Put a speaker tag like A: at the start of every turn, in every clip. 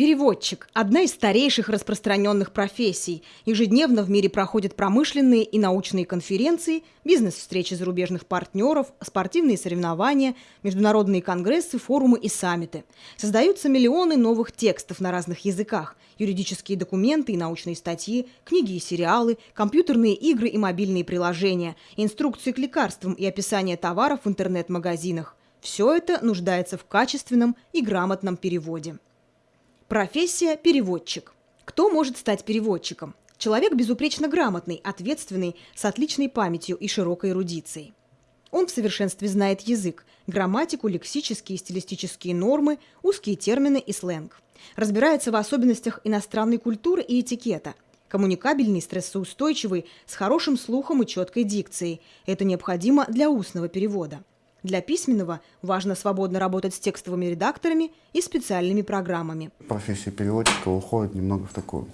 A: Переводчик – одна из старейших распространенных профессий. Ежедневно в мире проходят промышленные и научные конференции, бизнес-встречи зарубежных партнеров, спортивные соревнования, международные конгрессы, форумы и саммиты. Создаются миллионы новых текстов на разных языках, юридические документы и научные статьи, книги и сериалы, компьютерные игры и мобильные приложения, инструкции к лекарствам и описание товаров в интернет-магазинах. Все это нуждается в качественном и грамотном переводе. Профессия – переводчик. Кто может стать переводчиком? Человек безупречно грамотный, ответственный, с отличной памятью и широкой эрудицией. Он в совершенстве знает язык, грамматику, лексические и стилистические нормы, узкие термины и сленг. Разбирается в особенностях иностранной культуры и этикета. Коммуникабельный, стрессоустойчивый, с хорошим слухом и четкой дикцией. Это необходимо для устного перевода. Для письменного важно свободно работать с текстовыми редакторами и специальными программами.
B: Профессия переводчика уходит немного в такую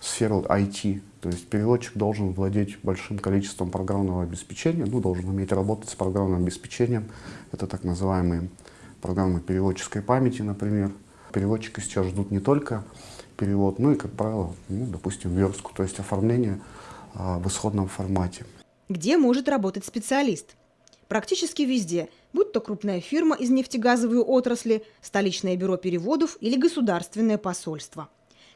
B: сферу IT. То есть переводчик должен владеть большим количеством программного обеспечения, ну, должен уметь работать с программным обеспечением. Это так называемые программы переводческой памяти, например. Переводчика сейчас ждут не только перевод, но и, как правило, ну, допустим, верстку, то есть оформление а, в исходном формате.
A: Где может работать специалист? Практически везде, будь то крупная фирма из нефтегазовой отрасли, столичное бюро переводов или государственное посольство.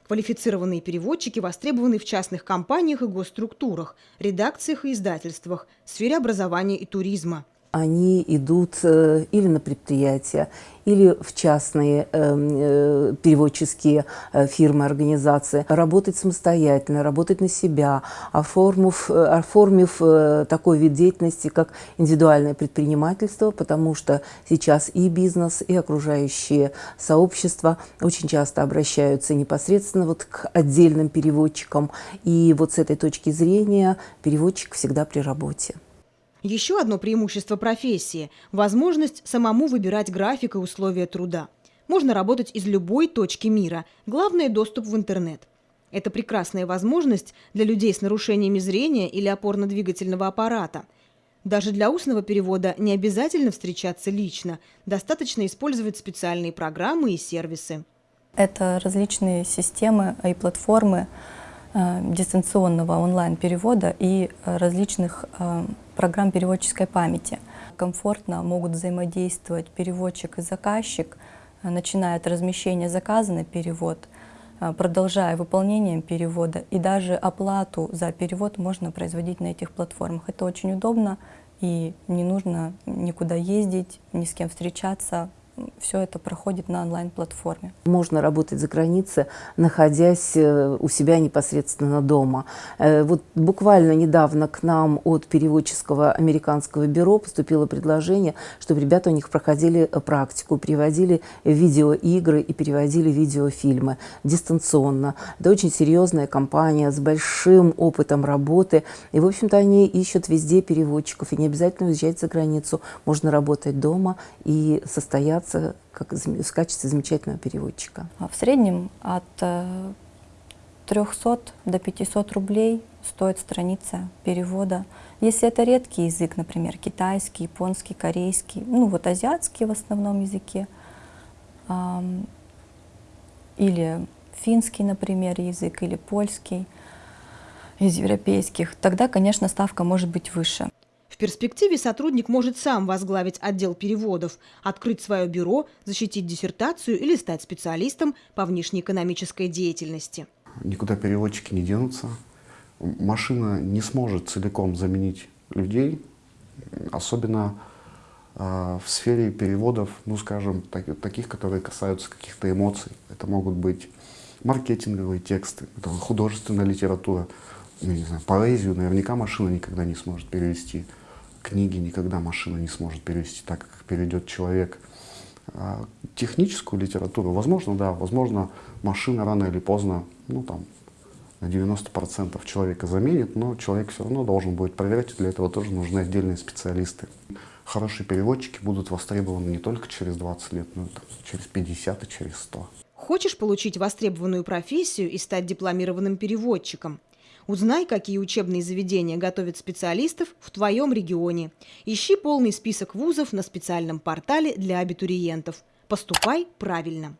A: Квалифицированные переводчики востребованы в частных компаниях и госструктурах, редакциях и издательствах, сфере образования и туризма –
C: они идут э, или на предприятия, или в частные эм, э, переводческие э, фирмы, организации, работать самостоятельно, работать на себя, оформив, оформив такой вид деятельности, как индивидуальное предпринимательство, потому что сейчас и бизнес, и окружающие сообщества очень часто обращаются непосредственно вот к отдельным переводчикам. И вот с этой точки зрения переводчик всегда при работе.
A: Еще одно преимущество профессии – возможность самому выбирать график и условия труда. Можно работать из любой точки мира. Главное – доступ в интернет. Это прекрасная возможность для людей с нарушениями зрения или опорно-двигательного аппарата. Даже для устного перевода не обязательно встречаться лично, достаточно использовать специальные программы и сервисы.
D: Это различные системы и платформы э, дистанционного онлайн-перевода и э, различных э, программ переводческой памяти. Комфортно могут взаимодействовать переводчик и заказчик, начиная от размещения заказа на перевод, э, продолжая выполнением перевода, и даже оплату за перевод можно производить на этих платформах. Это очень удобно, и не нужно никуда ездить, ни с кем встречаться, все это проходит на онлайн-платформе.
C: Можно работать за границей, находясь э, у себя непосредственно дома. Э, вот буквально недавно к нам от переводческого американского бюро поступило предложение, чтобы ребята у них проходили э, практику, переводили видеоигры и переводили видеофильмы дистанционно. Это очень серьезная компания с большим опытом работы. И, в общем-то, они ищут везде переводчиков. И не обязательно уезжать за границу. Можно работать дома и состояться являться как, в качестве замечательного переводчика?
D: А в среднем от 300 э, до 500 рублей стоит страница перевода. Если это редкий язык, например, китайский, японский, корейский, ну вот азиатский в основном языке, или финский, например, язык, или польский из европейских, тогда, конечно, ставка может быть выше
A: перспективе сотрудник может сам возглавить отдел переводов, открыть свое бюро, защитить диссертацию или стать специалистом по внешнеэкономической деятельности.
B: Никуда переводчики не денутся. Машина не сможет целиком заменить людей, особенно э, в сфере переводов, ну скажем, так, таких, которые касаются каких-то эмоций. Это могут быть маркетинговые тексты, это художественная литература, ну, не знаю, поэзию наверняка машина никогда не сможет перевести книги никогда машина не сможет перевести так, как переведет человек. А техническую литературу, возможно, да, возможно, машина рано или поздно, ну там, на 90% человека заменит, но человек все равно должен будет проверять, и для этого тоже нужны отдельные специалисты. Хорошие переводчики будут востребованы не только через 20 лет, но и там, через 50 и через 100.
A: Хочешь получить востребованную профессию и стать дипломированным переводчиком? Узнай, какие учебные заведения готовят специалистов в твоем регионе. Ищи полный список вузов на специальном портале для абитуриентов. Поступай правильно.